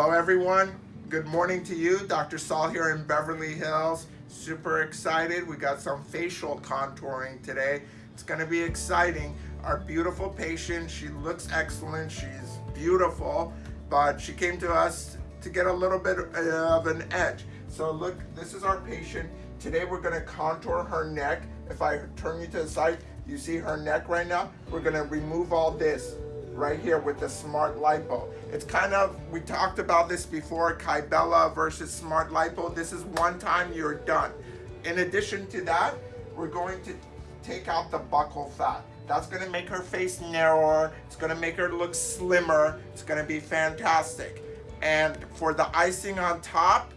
Hello everyone. Good morning to you. Dr. Saul here in Beverly Hills. Super excited. We got some facial contouring today. It's going to be exciting. Our beautiful patient, she looks excellent. She's beautiful, but she came to us to get a little bit of an edge. So look, this is our patient. Today we're going to contour her neck. If I turn you to the side, you see her neck right now? We're going to remove all this right here with the Smart Lipo. It's kind of, we talked about this before, Kybella versus Smart Lipo. This is one time you're done. In addition to that, we're going to take out the buccal fat. That's gonna make her face narrower. It's gonna make her look slimmer. It's gonna be fantastic. And for the icing on top,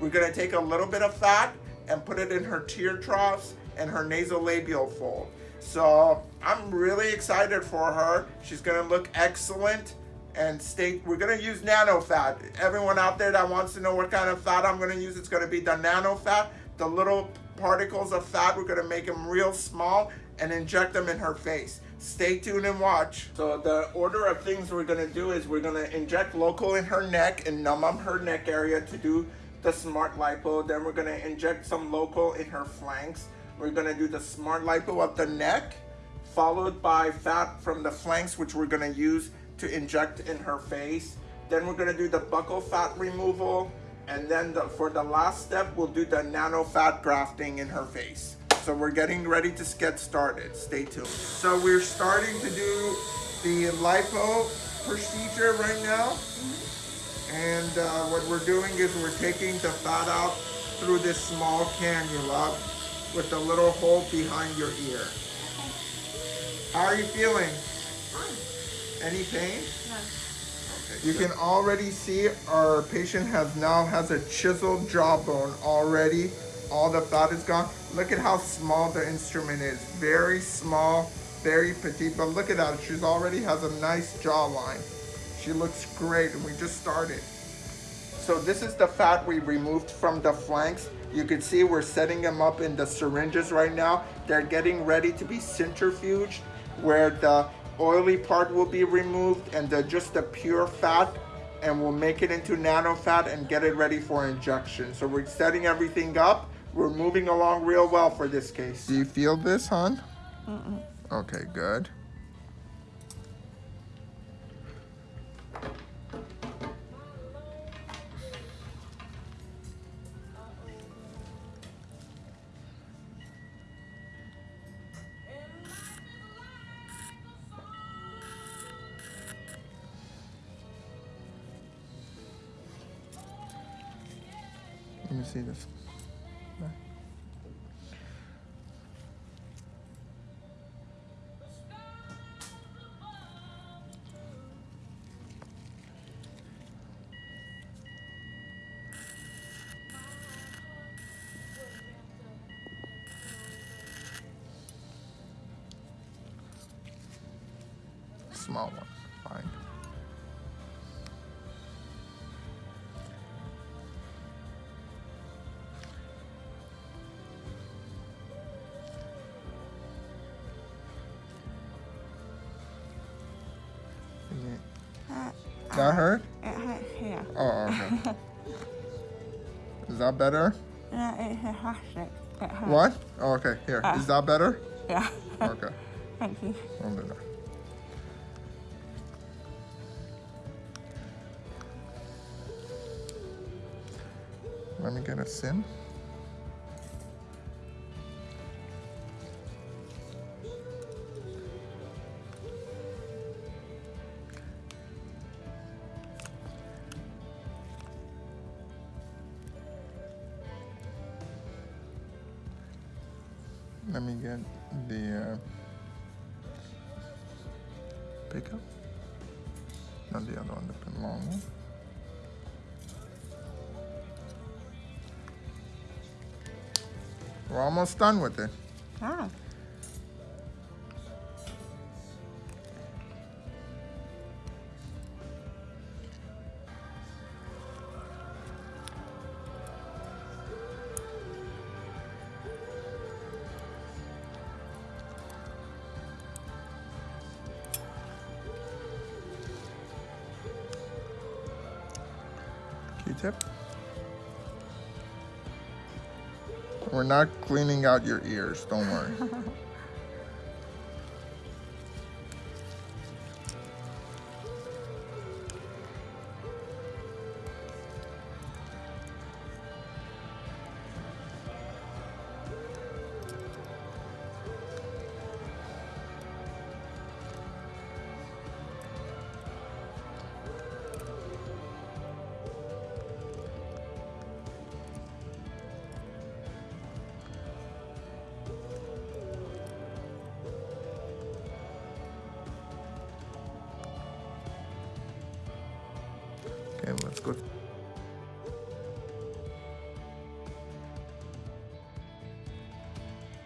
we're gonna take a little bit of fat and put it in her tear troughs and her nasolabial fold. So I'm really excited for her. She's gonna look excellent and stay, we're gonna use nano fat. Everyone out there that wants to know what kind of fat I'm gonna use, it's gonna be the nano fat. The little particles of fat, we're gonna make them real small and inject them in her face. Stay tuned and watch. So the order of things we're gonna do is we're gonna inject local in her neck and numb up her neck area to do the smart lipo. Then we're gonna inject some local in her flanks. We're gonna do the smart lipo of the neck, followed by fat from the flanks, which we're gonna use to inject in her face. Then we're gonna do the buccal fat removal. And then the, for the last step, we'll do the nano fat grafting in her face. So we're getting ready to get started. Stay tuned. So we're starting to do the lipo procedure right now. And uh, what we're doing is we're taking the fat out through this small cannula with a little hole behind your ear. How are you feeling? Fine. Any pain? No. Okay, You can already see our patient has now has a chiseled jawbone already. All the fat is gone. Look at how small the instrument is. Very small, very petite, but look at that. She's already has a nice jawline. She looks great and we just started. So this is the fat we removed from the flanks. You can see we're setting them up in the syringes right now. They're getting ready to be centrifuged where the oily part will be removed and the, just the pure fat and we'll make it into nano fat and get it ready for injection. So we're setting everything up. We're moving along real well for this case. Do you feel this, hon? Mm -mm. Okay, good. Let me see this. Small one, fine. That hurt? it hurts here. Oh, okay. Is that better? No, it's a plastic. It hurts. What? Oh, okay, here. Uh. Is that better? Yeah. Okay. Thank you. It. Let me get a sim. Let me get the uh, pickup. Not the other one, the long one. We're almost done with it. Ah. Q-tip. We're not cleaning out your ears, don't worry. Okay, let's go.